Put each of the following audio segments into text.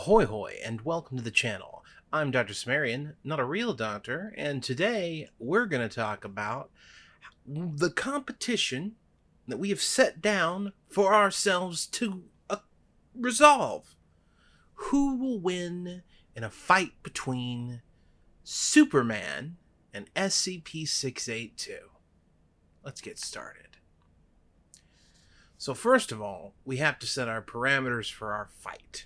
Ahoy hoy and welcome to the channel. I'm Dr. Sumerian, not a real doctor, and today we're going to talk about the competition that we have set down for ourselves to uh, resolve. Who will win in a fight between Superman and SCP-682? Let's get started. So first of all, we have to set our parameters for our fight.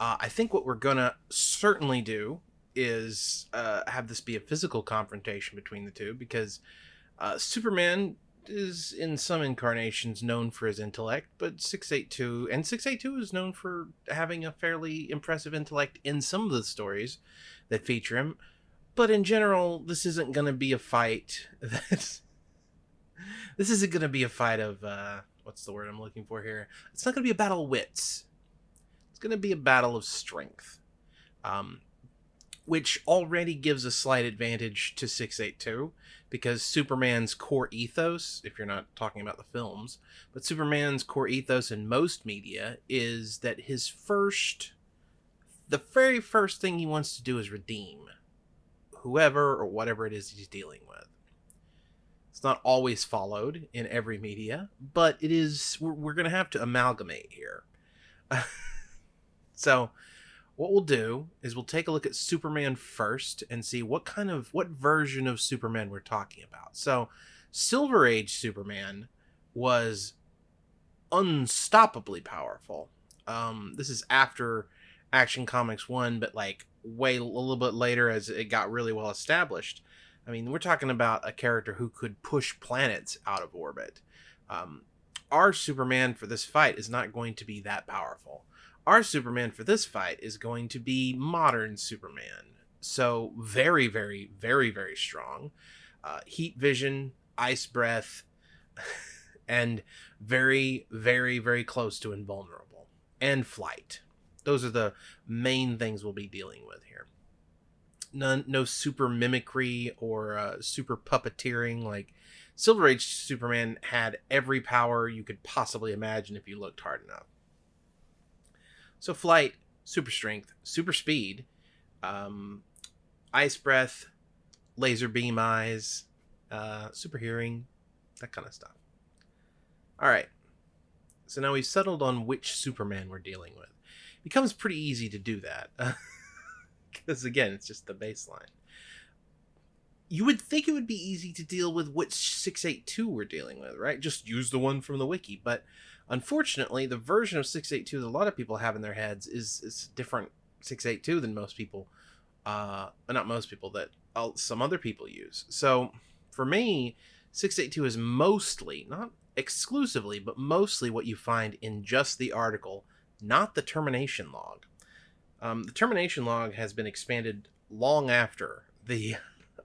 Uh, I think what we're gonna certainly do is uh, have this be a physical confrontation between the two because uh, Superman is in some incarnations known for his intellect, but 682 and 682 is known for having a fairly impressive intellect in some of the stories that feature him. But in general, this isn't going to be a fight that's this isn't going to be a fight of uh, what's the word I'm looking for here? It's not going to be a battle of wits going to be a battle of strength, um, which already gives a slight advantage to 682 because Superman's core ethos, if you're not talking about the films, but Superman's core ethos in most media is that his first, the very first thing he wants to do is redeem whoever or whatever it is he's dealing with. It's not always followed in every media, but it is, we're, we're going to have to amalgamate here. So, what we'll do is we'll take a look at Superman first and see what kind of what version of Superman we're talking about. So, Silver Age Superman was unstoppably powerful. Um, this is after Action Comics 1, but like way a little bit later as it got really well established. I mean, we're talking about a character who could push planets out of orbit. Um, our Superman for this fight is not going to be that powerful our Superman for this fight is going to be modern Superman. So very, very, very, very strong. Uh, heat vision, ice breath, and very, very, very close to invulnerable. And flight. Those are the main things we'll be dealing with here. None, no super mimicry or uh, super puppeteering. Like Silver Age Superman had every power you could possibly imagine if you looked hard enough. So flight, super strength, super speed, um, ice breath, laser beam eyes, uh, super hearing, that kind of stuff. All right. So now we've settled on which Superman we're dealing with. It becomes pretty easy to do that. Because again, it's just the baseline. You would think it would be easy to deal with which 682 we're dealing with, right? Just use the one from the wiki. But Unfortunately, the version of 682 that a lot of people have in their heads is is different 682 than most people, uh, not most people that some other people use. So for me, 682 is mostly, not exclusively, but mostly what you find in just the article, not the termination log. Um, the termination log has been expanded long after the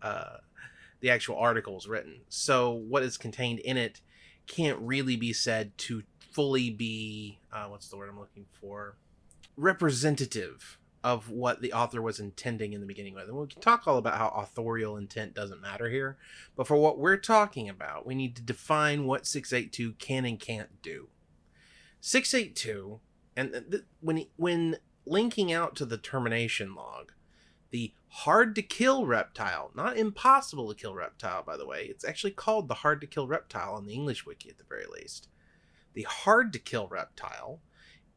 uh, the actual article is written. So what is contained in it can't really be said to fully be uh, what's the word I'm looking for representative of what the author was intending in the beginning with. And we can talk all about how authorial intent doesn't matter here, but for what we're talking about, we need to define what 682 can and can't do. 682 and when when linking out to the termination log, the hard to kill reptile, not impossible to kill reptile by the way. It's actually called the hard to kill reptile on the English wiki at the very least. The hard to kill reptile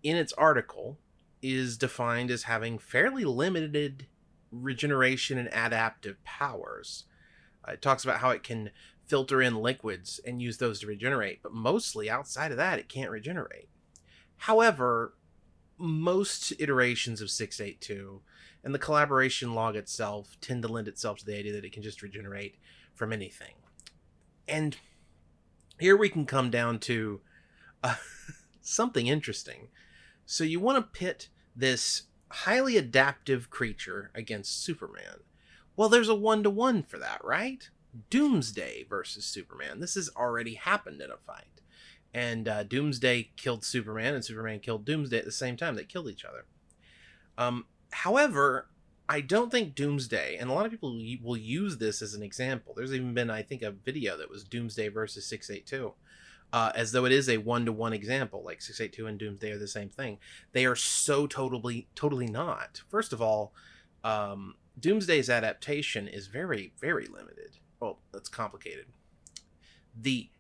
in its article is defined as having fairly limited regeneration and adaptive powers. Uh, it talks about how it can filter in liquids and use those to regenerate, but mostly outside of that, it can't regenerate. However, most iterations of 682 and the collaboration log itself tend to lend itself to the idea that it can just regenerate from anything. And here we can come down to something interesting. So you want to pit this highly adaptive creature against Superman. Well, there's a one to one for that, right? Doomsday versus Superman. This has already happened in a fight. And uh, Doomsday killed Superman, and Superman killed Doomsday at the same time. They killed each other. Um, however, I don't think Doomsday, and a lot of people will use this as an example. There's even been, I think, a video that was Doomsday versus 682. Uh, as though it is a one to one example. Like 682 and Doomsday are the same thing. They are so totally, totally not. First of all, um, Doomsday's adaptation is very, very limited. Well, that's complicated. The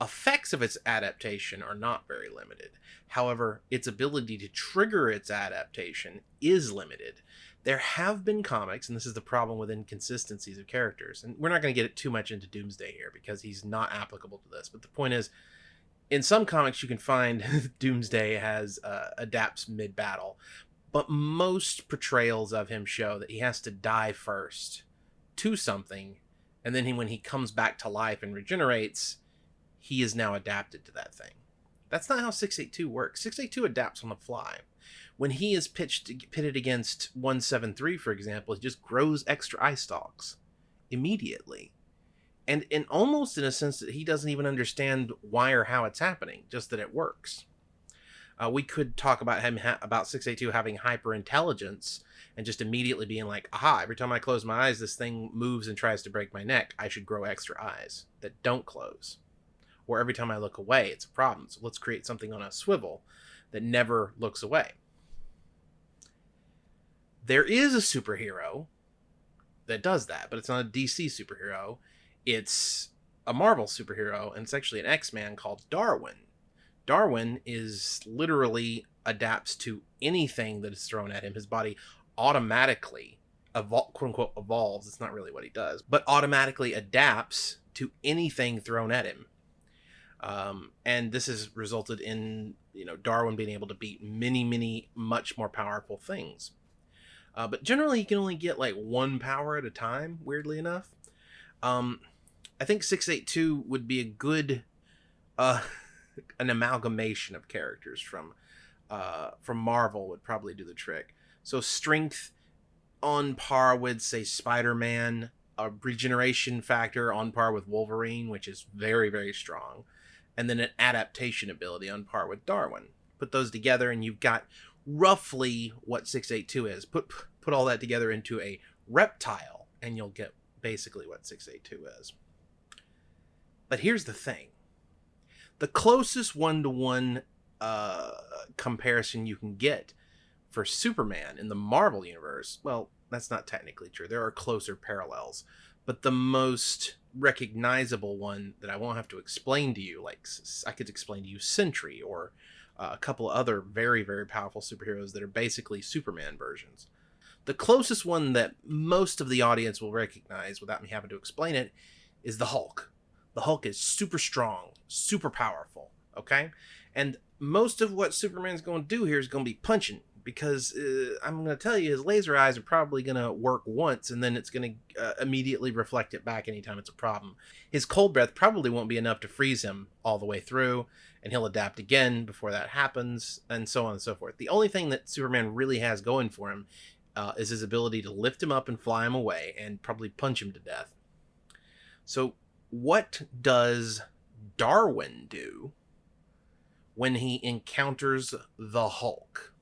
effects of its adaptation are not very limited. However, its ability to trigger its adaptation is limited. There have been comics, and this is the problem with inconsistencies of characters. And we're not going to get it too much into Doomsday here because he's not applicable to this. But the point is, in some comics, you can find Doomsday has uh, adapts mid battle, but most portrayals of him show that he has to die first to something, and then he, when he comes back to life and regenerates, he is now adapted to that thing. That's not how 682 works. 682 adapts on the fly. When he is pitched pitted against 173, for example, he just grows extra eye stalks immediately. And in almost in a sense that he doesn't even understand why or how it's happening, just that it works. Uh, we could talk about him ha- about 682 having hyper intelligence and just immediately being like, aha, every time I close my eyes, this thing moves and tries to break my neck. I should grow extra eyes that don't close or every time I look away, it's a problem. So let's create something on a swivel that never looks away. There is a superhero that does that, but it's not a DC superhero. It's a Marvel superhero, and it's actually an X Man called Darwin. Darwin is literally adapts to anything that is thrown at him. His body automatically evol- quote unquote evolves. It's not really what he does, but automatically adapts to anything thrown at him. Um, and this has resulted in you know Darwin being able to beat many, many much more powerful things. Uh, but generally, you can only get like one power at a time. Weirdly enough, um, I think six eight two would be a good uh, an amalgamation of characters from uh, from Marvel would probably do the trick. So strength on par with say Spider Man, a regeneration factor on par with Wolverine, which is very very strong and then an adaptation ability on par with Darwin. Put those together, and you've got roughly what 682 is. Put put all that together into a reptile, and you'll get basically what 682 is. But here's the thing: the closest one to one comparison you can get for Superman in the Marvel universe, well, that's not technically true. There are closer parallels, but the most recognizable one that I won't have to explain to you. Like I could explain to you Sentry or uh, a couple other very very powerful superheroes that are basically Superman versions. The closest one that most of the audience will recognize without me having to explain it is the Hulk. The Hulk is super strong, super powerful, okay? And most of what Superman's going to do here is going to be punching, because uh, I'm going to tell you his laser eyes are probably going to work once and then it's going to uh, immediately reflect it back anytime it's a problem. His cold breath probably won't be enough to freeze him all the way through and he'll adapt again before that happens and so on and so forth. The only thing that Superman really has going for him uh, is his ability to lift him up and fly him away and probably punch him to death. So, what does Darwin do when he encounters the Hulk?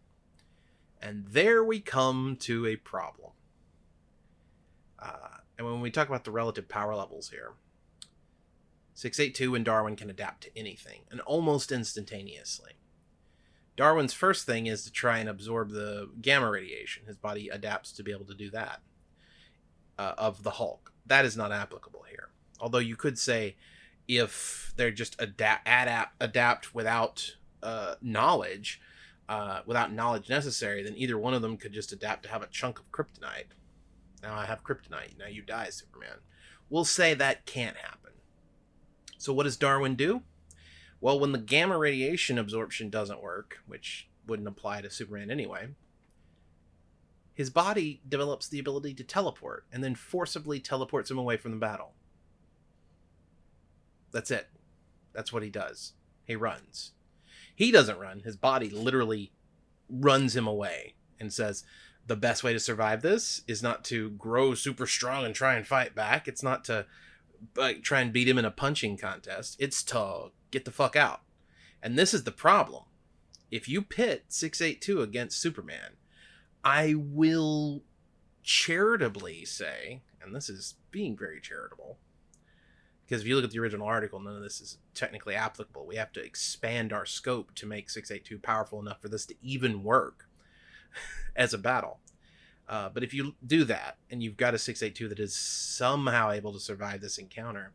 And there we come to a problem. Uh, and when we talk about the relative power levels here, 682 and Darwin can adapt to anything, and almost instantaneously. Darwin's first thing is to try and absorb the gamma radiation. His body adapts to be able to do that uh, of the Hulk. That is not applicable here. Although you could say if they're just adapt, adapt, adapt without uh, knowledge, uh, without knowledge necessary, then either one of them could just adapt to have a chunk of kryptonite. Now I have kryptonite. Now you die, Superman. We'll say that can't happen. So what does Darwin do? Well, when the gamma radiation absorption doesn't work, which wouldn't apply to Superman anyway, his body develops the ability to teleport and then forcibly teleports him away from the battle. That's it. That's what he does. He runs. He doesn't run. His body literally runs him away and says, the best way to survive this is not to grow super strong and try and fight back. It's not to like try and beat him in a punching contest. It's to get the fuck out. And this is the problem. If you pit 682 against Superman, I will charitably say, and this is being very charitable, Because if you look at the original article, none of this is technically applicable. We have to expand our scope to make 682 powerful enough for this to even work as a battle. Uh, but if you do that and you've got a 682 that is somehow able to survive this encounter,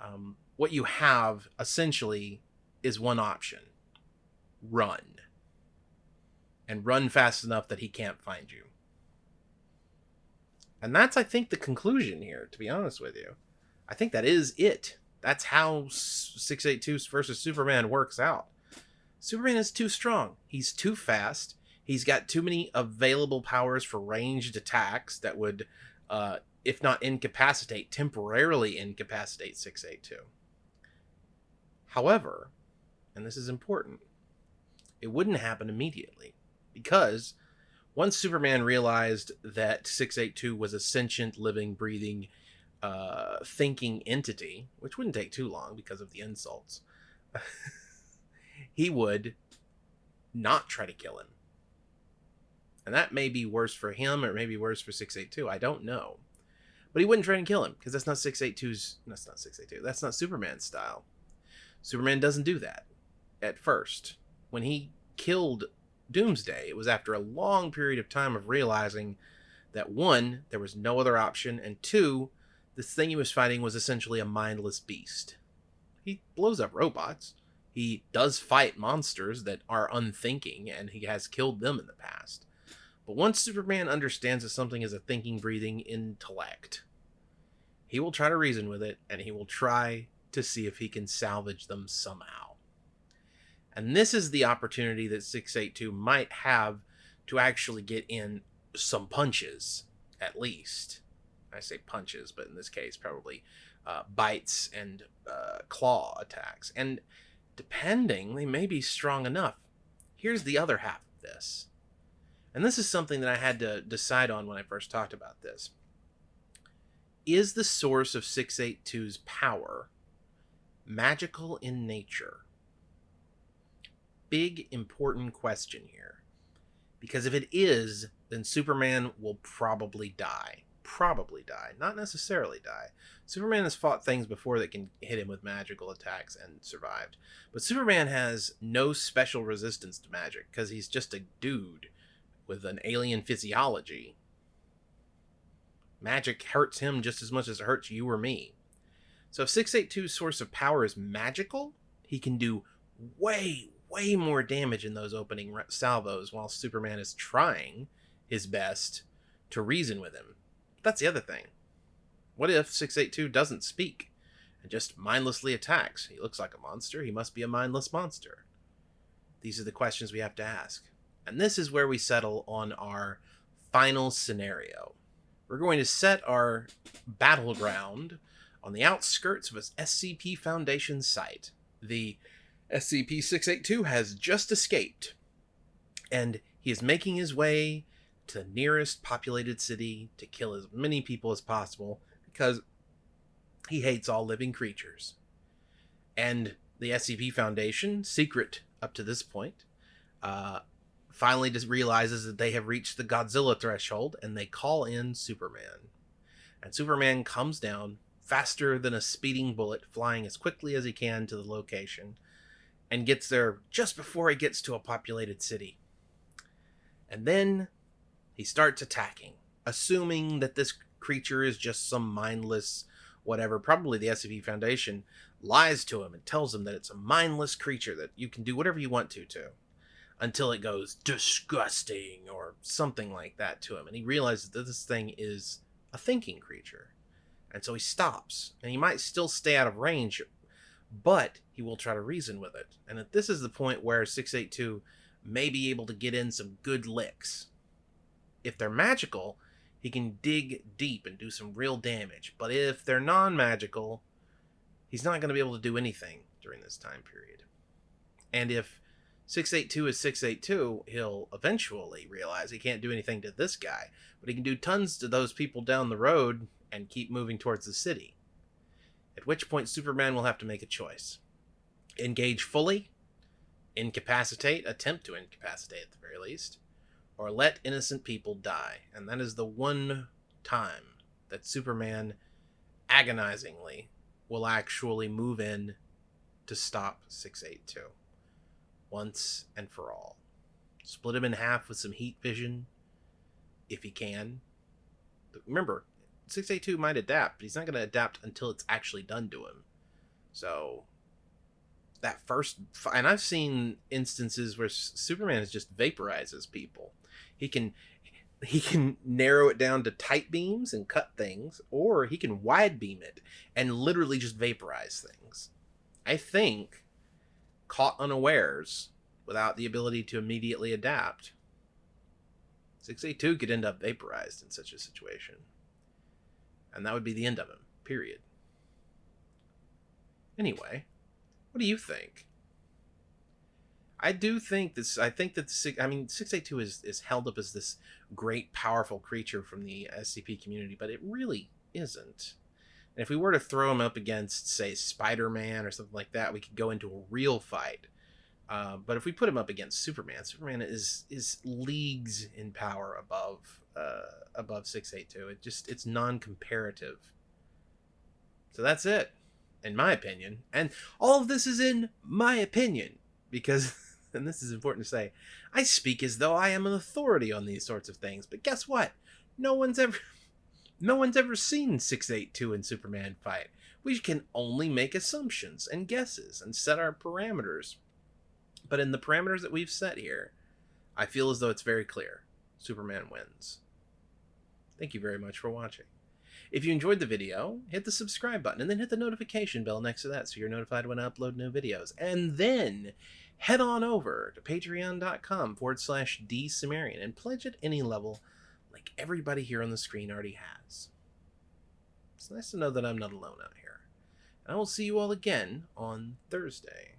um, what you have essentially is one option run. And run fast enough that he can't find you. And that's, I think, the conclusion here, to be honest with you. I think that is it. That's how 682 versus Superman works out. Superman is too strong. He's too fast. He's got too many available powers for ranged attacks that would, uh, if not incapacitate, temporarily incapacitate 682. However, and this is important, it wouldn't happen immediately because once Superman realized that 682 was a sentient, living, breathing, uh, thinking entity, which wouldn't take too long because of the insults, he would not try to kill him. And that may be worse for him or maybe worse for 682. I don't know. But he wouldn't try and kill him because that's not 682's. That's not 682. That's not Superman's style. Superman doesn't do that at first. When he killed Doomsday, it was after a long period of time of realizing that one, there was no other option, and two, this thing he was fighting was essentially a mindless beast. He blows up robots. He does fight monsters that are unthinking, and he has killed them in the past. But once Superman understands that something is a thinking, breathing intellect, he will try to reason with it, and he will try to see if he can salvage them somehow. And this is the opportunity that 682 might have to actually get in some punches, at least. I say punches, but in this case, probably uh, bites and uh, claw attacks. And depending, they may be strong enough. Here's the other half of this. And this is something that I had to decide on when I first talked about this. Is the source of 682's power magical in nature? big important question here. Because if it is, then Superman will probably die. Probably die. Not necessarily die. Superman has fought things before that can hit him with magical attacks and survived. But Superman has no special resistance to magic because he's just a dude with an alien physiology. Magic hurts him just as much as it hurts you or me. So if 682's source of power is magical, he can do way, way more damage in those opening salvos while Superman is trying his best to reason with him. That's the other thing. What if 682 doesn't speak and just mindlessly attacks? He looks like a monster. He must be a mindless monster. These are the questions we have to ask. And this is where we settle on our final scenario. We're going to set our battleground on the outskirts of a SCP Foundation site. The SCP 682 has just escaped, and he is making his way to the nearest populated city to kill as many people as possible because he hates all living creatures. And the SCP Foundation, secret up to this point, uh, finally just realizes that they have reached the Godzilla threshold and they call in Superman. And Superman comes down faster than a speeding bullet, flying as quickly as he can to the location and gets there just before he gets to a populated city. And then he starts attacking, assuming that this creature is just some mindless whatever. Probably the SCP Foundation lies to him and tells him that it's a mindless creature that you can do whatever you want to to until it goes disgusting or something like that to him and he realizes that this thing is a thinking creature and so he stops and he might still stay out of range but he will try to reason with it. And this is the point where 682 may be able to get in some good licks. If they're magical, he can dig deep and do some real damage. But if they're non magical, he's not going to be able to do anything during this time period. And if 682 is 682, he'll eventually realize he can't do anything to this guy, but he can do tons to those people down the road and keep moving towards the city at which point Superman will have to make a choice engage fully, incapacitate, attempt to incapacitate at the very least, or let innocent people die. And that is the one time that Superman agonizingly will actually move in to stop 682 once and for all. Split him in half with some heat vision if he can. Remember, 682 might adapt, but he's not going to adapt until it's actually done to him. So that first and I've seen instances where Superman just vaporizes people. He can he can narrow it down to tight beams and cut things, or he can wide beam it and literally just vaporize things. I think caught unawares without the ability to immediately adapt, 682 could end up vaporized in such a situation. And that would be the end of him, period. Anyway, what do you think? I do think this. I think that the, I mean, six eight two is is held up as this great, powerful creature from the SCP community, but it really isn't. And if we were to throw him up against, say, Spider Man or something like that, we could go into a real fight. Uh, but if we put him up against Superman, Superman is is leagues in power above uh, above six eight two. It just it's non comparative. So that's it, in my opinion. And all of this is in my opinion because and this is important to say, I speak as though I am an authority on these sorts of things, but guess what? No one's ever no one's ever seen 682 and Superman fight. We can only make assumptions and guesses and set our parameters. But in the parameters that we've set here, I feel as though it's very clear. Superman wins. Thank you very much for watching. If you enjoyed the video, hit the subscribe button and then hit the notification bell next to that so you're notified when I upload new videos. And then head on over to patreon.com forward slash dsumerian and pledge at any level like everybody here on the screen already has. It's nice to know that I'm not alone out here. And I will see you all again on Thursday.